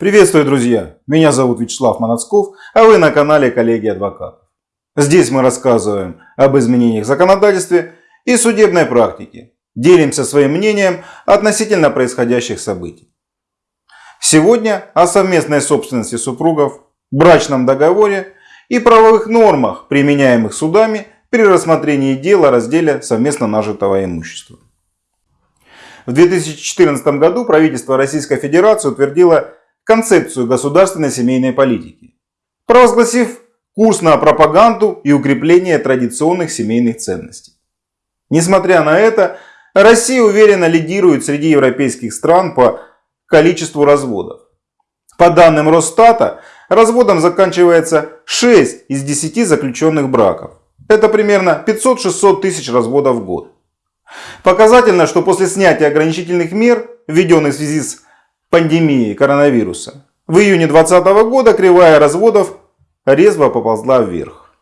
Приветствую, друзья! Меня зовут Вячеслав Манацков, а вы на канале Коллеги Адвокатов. Здесь мы рассказываем об изменениях в законодательстве и судебной практике. Делимся своим мнением относительно происходящих событий. Сегодня о совместной собственности супругов, брачном договоре и правовых нормах, применяемых судами при рассмотрении дела о разделе совместно нажитого имущества. В 2014 году правительство Российской Федерации утвердило концепцию государственной семейной политики, провозгласив курс на пропаганду и укрепление традиционных семейных ценностей. Несмотря на это, Россия уверенно лидирует среди европейских стран по количеству разводов. По данным Росстата, разводом заканчивается 6 из 10 заключенных браков. Это примерно 500-600 тысяч разводов в год. Показательно, что после снятия ограничительных мер, введенных в связи с пандемией коронавируса, в июне 2020 года кривая разводов резво поползла вверх.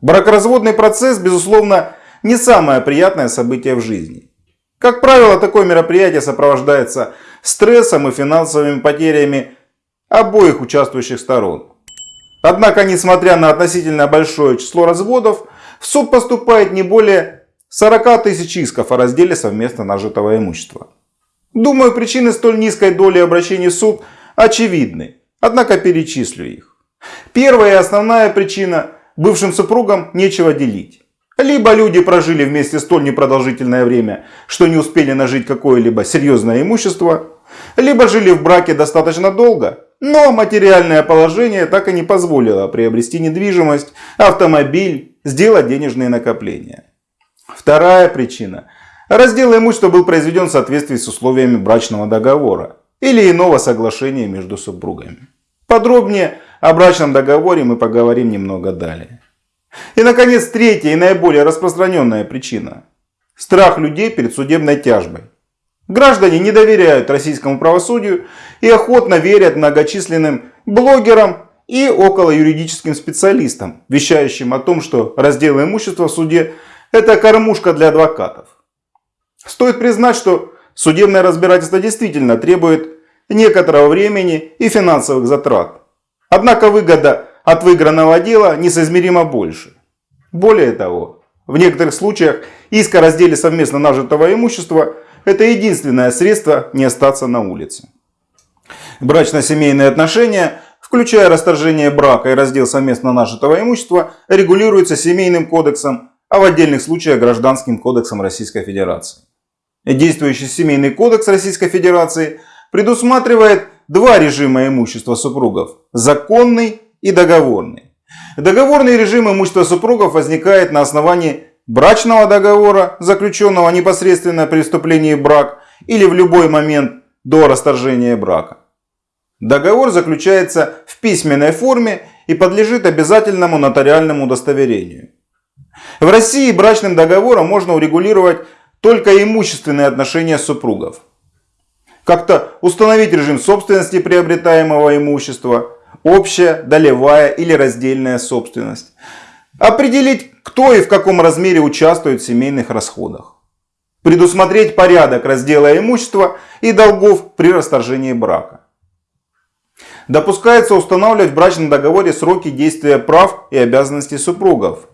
Бракоразводный процесс, безусловно, не самое приятное событие в жизни. Как правило, такое мероприятие сопровождается стрессом и финансовыми потерями обоих участвующих сторон. Однако, несмотря на относительно большое число разводов, в суд поступает не более 40 тысяч исков о разделе совместно нажитого имущества. Думаю, причины столь низкой доли обращений в суд очевидны, однако перечислю их. Первая и основная причина – бывшим супругам нечего делить. Либо люди прожили вместе столь непродолжительное время, что не успели нажить какое-либо серьезное имущество, либо жили в браке достаточно долго, но материальное положение так и не позволило приобрести недвижимость, автомобиль, сделать денежные накопления. Вторая причина. Раздел имущества был произведен в соответствии с условиями брачного договора или иного соглашения между супругами. Подробнее о брачном договоре мы поговорим немного далее. И, наконец, третья и наиболее распространенная причина. Страх людей перед судебной тяжбой. Граждане не доверяют российскому правосудию и охотно верят многочисленным блогерам и околоюридическим специалистам, вещающим о том, что раздел имущества в суде – это кормушка для адвокатов. Стоит признать, что судебное разбирательство действительно требует некоторого времени и финансовых затрат. Однако выгода от выигранного дела несоизмеримо больше. Более того, в некоторых случаях иск о разделе совместно нажитого имущества – это единственное средство не остаться на улице. Брачно-семейные отношения, включая расторжение брака и раздел совместно нажитого имущества, регулируются Семейным кодексом, а в отдельных случаях Гражданским кодексом Российской Федерации. Действующий Семейный кодекс Российской Федерации предусматривает два режима имущества супругов – законный и договорный. Договорный режим имущества супругов возникает на основании брачного договора, заключенного непосредственно при вступлении в брак или в любой момент до расторжения брака. Договор заключается в письменной форме и подлежит обязательному нотариальному удостоверению. В России брачным договором можно урегулировать только имущественные отношения супругов. Как-то установить режим собственности приобретаемого имущества, общая, долевая или раздельная собственность. Определить, кто и в каком размере участвует в семейных расходах. Предусмотреть порядок раздела имущества и долгов при расторжении брака. Допускается устанавливать в брачном договоре сроки действия прав и обязанностей супругов.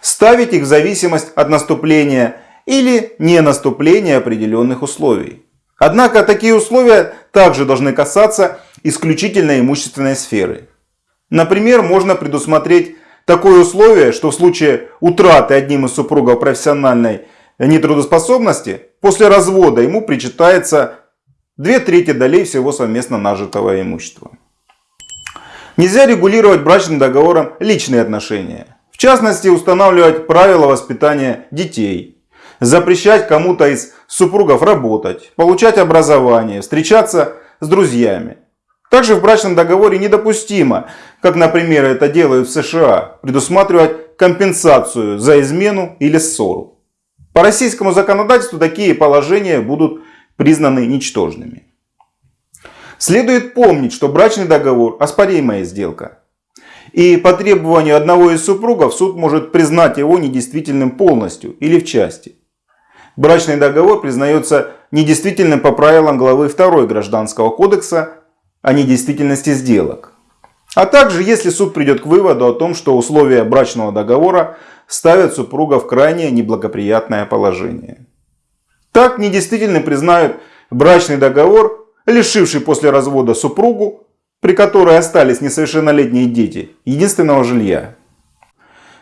Ставить их в зависимость от наступления или не наступления определенных условий. Однако такие условия также должны касаться исключительно имущественной сферы. Например, можно предусмотреть такое условие, что в случае утраты одним из супругов профессиональной нетрудоспособности, после развода ему причитается две трети долей всего совместно нажитого имущества. Нельзя регулировать брачным договором личные отношения. В частности, устанавливать правила воспитания детей, запрещать кому-то из супругов работать, получать образование, встречаться с друзьями. Также в брачном договоре недопустимо, как, например, это делают в США, предусматривать компенсацию за измену или ссору. По российскому законодательству такие положения будут признаны ничтожными. Следует помнить, что брачный договор – оспоримая сделка. И по требованию одного из супругов суд может признать его недействительным полностью или в части брачный договор признается недействительным по правилам главы 2 Гражданского кодекса а не действительности сделок. А также, если суд придет к выводу о том, что условия брачного договора ставят супруга в крайне неблагоприятное положение. Так недействительно признают брачный договор, лишивший после развода супругу, при которой остались несовершеннолетние дети, единственного жилья.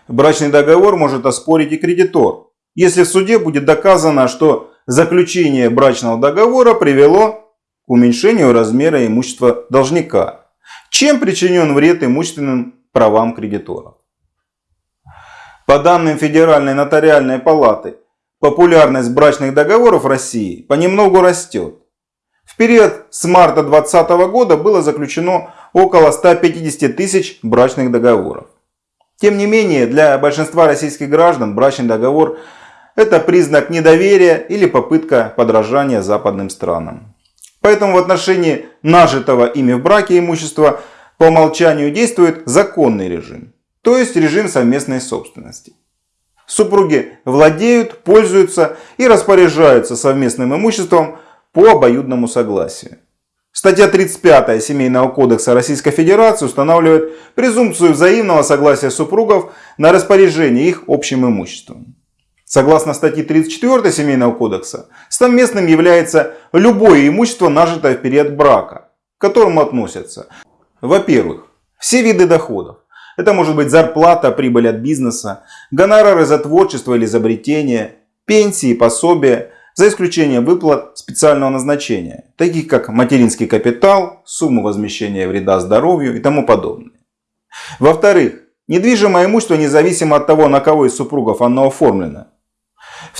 Брачный договор может оспорить и кредитор, если в суде будет доказано, что заключение брачного договора привело к уменьшению размера имущества должника, чем причинен вред имущественным правам кредиторов. По данным Федеральной нотариальной палаты, популярность брачных договоров в России понемногу растет. В период с марта 2020 года было заключено около 150 тысяч брачных договоров. Тем не менее, для большинства российских граждан брачный договор – это признак недоверия или попытка подражания западным странам. Поэтому в отношении нажитого ими в браке имущества по умолчанию действует законный режим, то есть режим совместной собственности. Супруги владеют, пользуются и распоряжаются совместным имуществом по обоюдному согласию. Статья 35 Семейного кодекса Российской Федерации устанавливает презумпцию взаимного согласия супругов на распоряжение их общим имуществом. Согласно статье 34 Семейного кодекса, совместным является любое имущество, нажитое в период брака, к которому относятся, во-первых, все виды доходов. Это может быть зарплата, прибыль от бизнеса, гонорары за творчество или изобретение, пенсии, пособия, за исключением выплат специального назначения, таких как материнский капитал, сумму возмещения вреда здоровью и тому подобное. Во-вторых, недвижимое имущество независимо от того, на кого из супругов оно оформлено.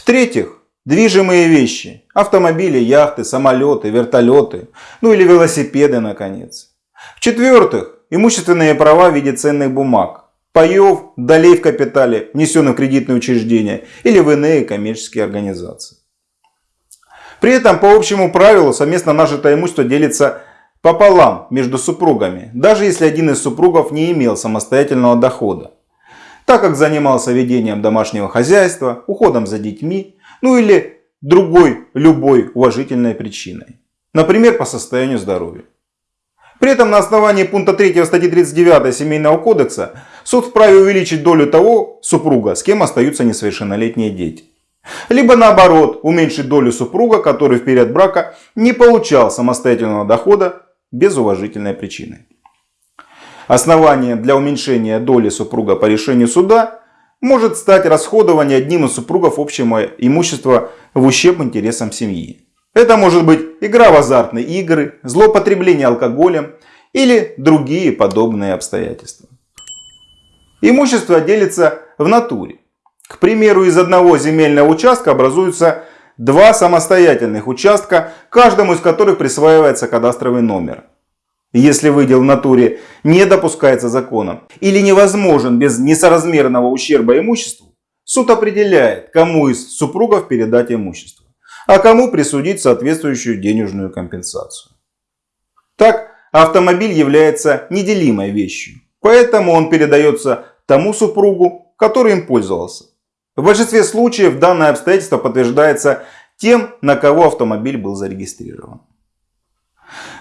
В-третьих, движимые вещи, автомобили, яхты, самолеты, вертолеты, ну или велосипеды наконец. В-четвертых, имущественные права в виде ценных бумаг, паев, долей в капитале, внесенных в кредитные учреждения или в иные коммерческие организации. При этом по общему правилу совместно нажитое имущество делится пополам между супругами, даже если один из супругов не имел самостоятельного дохода, так как занимался ведением домашнего хозяйства, уходом за детьми, ну или другой любой уважительной причиной, например по состоянию здоровья. При этом на основании пункта 3 статьи 39 Семейного кодекса суд вправе увеличить долю того супруга, с кем остаются несовершеннолетние дети. Либо наоборот, уменьшить долю супруга, который в период брака не получал самостоятельного дохода без уважительной причины. Основание для уменьшения доли супруга по решению суда может стать расходование одним из супругов общего имущества в ущерб интересам семьи. Это может быть игра в азартные игры, злоупотребление алкоголем или другие подобные обстоятельства. Имущество делится в натуре. К примеру, из одного земельного участка образуются два самостоятельных участка, каждому из которых присваивается кадастровый номер. Если выдел в натуре не допускается законом или невозможен без несоразмерного ущерба имуществу, суд определяет, кому из супругов передать имущество, а кому присудить соответствующую денежную компенсацию. Так, автомобиль является неделимой вещью, поэтому он передается тому супругу, который им пользовался. В большинстве случаев данное обстоятельство подтверждается тем, на кого автомобиль был зарегистрирован.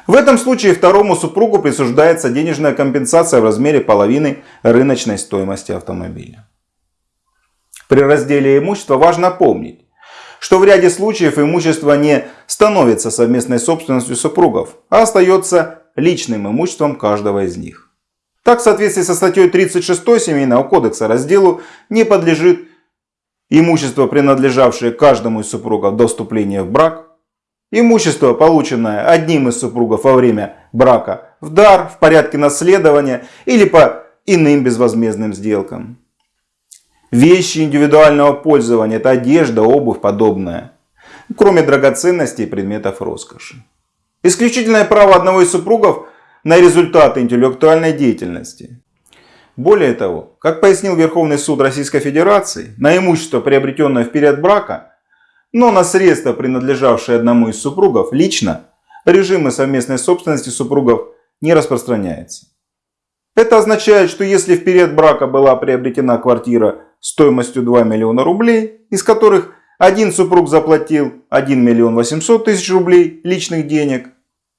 В этом случае второму супругу присуждается денежная компенсация в размере половины рыночной стоимости автомобиля. При разделе имущества важно помнить, что в ряде случаев имущество не становится совместной собственностью супругов, а остается личным имуществом каждого из них. Так, в соответствии со статьей 36 Семейного кодекса разделу не подлежит имущество, принадлежавшее каждому из супругов до вступления в брак, имущество, полученное одним из супругов во время брака в дар, в порядке наследования или по иным безвозмездным сделкам. Вещи индивидуального пользования – это одежда, обувь, подобное, кроме драгоценностей и предметов роскоши. Исключительное право одного из супругов на результаты интеллектуальной деятельности. Более того, как пояснил Верховный суд Российской Федерации, на имущество, приобретенное в период брака, но на средства, принадлежавшие одному из супругов, лично, режимы совместной собственности супругов не распространяется. Это означает, что если в период брака была приобретена квартира стоимостью 2 миллиона рублей, из которых один супруг заплатил 1 миллион 800 тысяч рублей личных денег,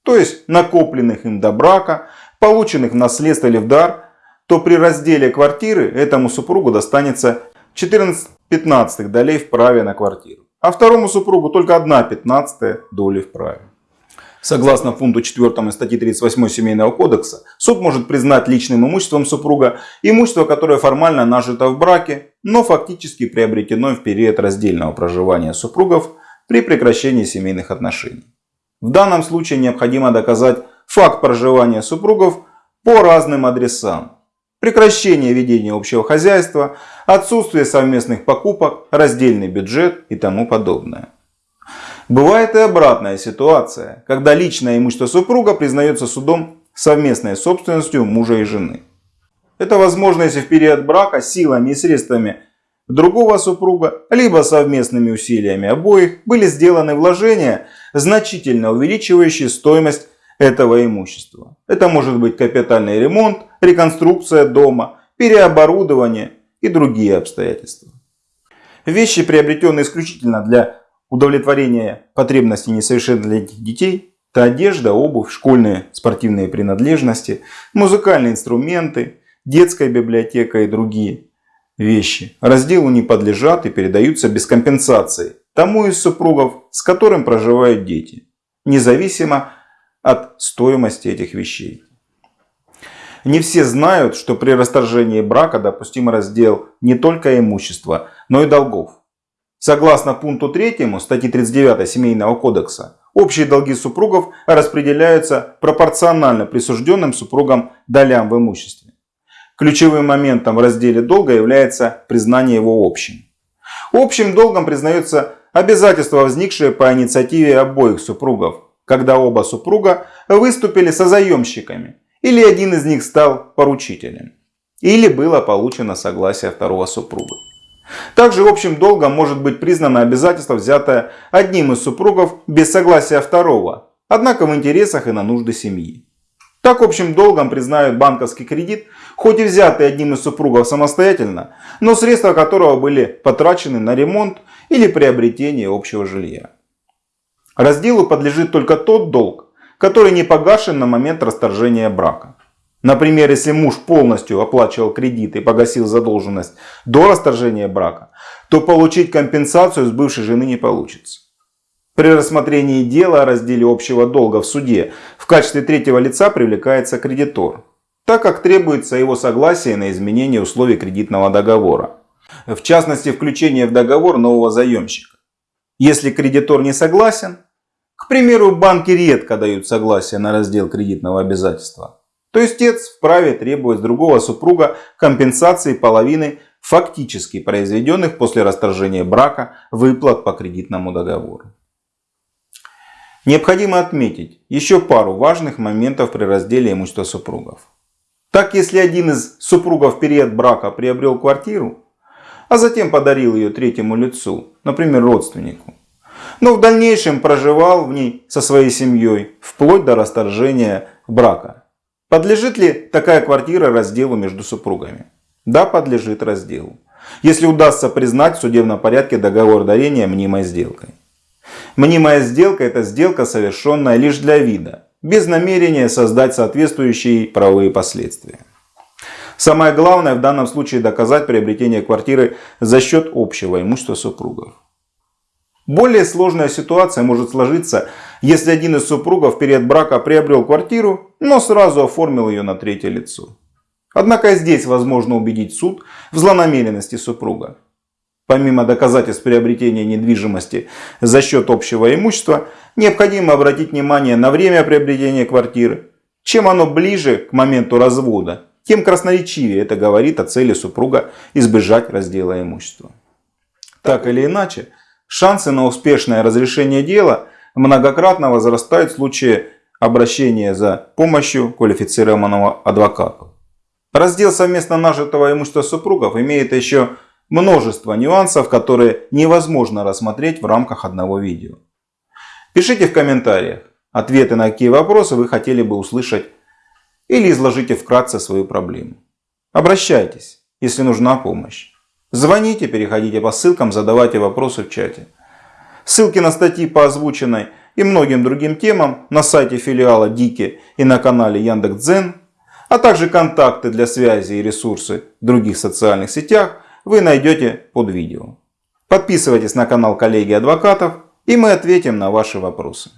то есть накопленных им до брака, полученных в наследство или в дар, то при разделе квартиры этому супругу достанется 14 пятнадцатых долей в праве на квартиру, а второму супругу только 1 пятнадцатая доли в праве. Согласно пункту 4 статьи 38 Семейного кодекса, суд может признать личным имуществом супруга имущество, которое формально нажито в браке, но фактически приобретено в период раздельного проживания супругов при прекращении семейных отношений. В данном случае необходимо доказать факт проживания супругов по разным адресам. Прекращение ведения общего хозяйства, отсутствие совместных покупок, раздельный бюджет и тому подобное. Бывает и обратная ситуация, когда личное имущество супруга признается судом совместной собственностью мужа и жены. Это возможно, если в период брака силами и средствами другого супруга, либо совместными усилиями обоих были сделаны вложения, значительно увеличивающие стоимость этого имущества. Это может быть капитальный ремонт, реконструкция дома, переоборудование и другие обстоятельства. Вещи, приобретенные исключительно для удовлетворения потребностей несовершеннолетних детей, это одежда, обувь, школьные спортивные принадлежности, музыкальные инструменты, детская библиотека и другие вещи. Разделу не подлежат и передаются без компенсации тому из супругов, с которым проживают дети, независимо от стоимости этих вещей. Не все знают, что при расторжении брака допустим раздел не только имущества, но и долгов. Согласно пункту 3 статьи 39 Семейного кодекса, общие долги супругов распределяются пропорционально присужденным супругам долям в имуществе. Ключевым моментом в разделе долга является признание его общим. Общим долгом признается обязательство, возникшее по инициативе обоих супругов, когда оба супруга выступили созаемщиками, или один из них стал поручителем, или было получено согласие второго супруга. Также общим долгом может быть признано обязательство, взятое одним из супругов без согласия второго, однако в интересах и на нужды семьи. Так общим долгом признают банковский кредит, хоть и взятый одним из супругов самостоятельно, но средства которого были потрачены на ремонт или приобретение общего жилья. Разделу подлежит только тот долг, который не погашен на момент расторжения брака. Например, если муж полностью оплачивал кредит и погасил задолженность до расторжения брака, то получить компенсацию с бывшей жены не получится. При рассмотрении дела о разделе общего долга в суде в качестве третьего лица привлекается кредитор, так как требуется его согласие на изменение условий кредитного договора. В частности, включение в договор нового заемщика. Если кредитор не согласен, к примеру, банки редко дают согласие на раздел кредитного обязательства, то истец вправе требовать с другого супруга компенсации половины фактически произведенных после расторжения брака выплат по кредитному договору. Необходимо отметить еще пару важных моментов при разделе имущества супругов. Так, если один из супругов в период брака приобрел квартиру, а затем подарил ее третьему лицу, например, родственнику, но в дальнейшем проживал в ней со своей семьей вплоть до расторжения брака, Подлежит ли такая квартира разделу между супругами? Да, подлежит разделу. Если удастся признать в судебном порядке договор дарения мнимой сделкой. Мнимая сделка – это сделка, совершенная лишь для вида, без намерения создать соответствующие правовые последствия. Самое главное в данном случае доказать приобретение квартиры за счет общего имущества супругов. Более сложная ситуация может сложиться, если один из супругов перед брака приобрел квартиру, но сразу оформил ее на третье лицо. Однако здесь возможно убедить суд в злонамеренности супруга. Помимо доказательств приобретения недвижимости за счет общего имущества, необходимо обратить внимание на время приобретения квартиры. Чем оно ближе к моменту развода, тем красноречивее это говорит о цели супруга избежать раздела имущества. Так или иначе, Шансы на успешное разрешение дела многократно возрастают в случае обращения за помощью квалифицированного адвоката. Раздел совместно нажитого имущества супругов имеет еще множество нюансов, которые невозможно рассмотреть в рамках одного видео. Пишите в комментариях ответы на какие вопросы вы хотели бы услышать или изложите вкратце свою проблему. Обращайтесь, если нужна помощь. Звоните, переходите по ссылкам, задавайте вопросы в чате. Ссылки на статьи по озвученной и многим другим темам на сайте филиала Дики и на канале Яндекс.Дзен, а также контакты для связи и ресурсы в других социальных сетях вы найдете под видео. Подписывайтесь на канал коллеги адвокатов и мы ответим на ваши вопросы.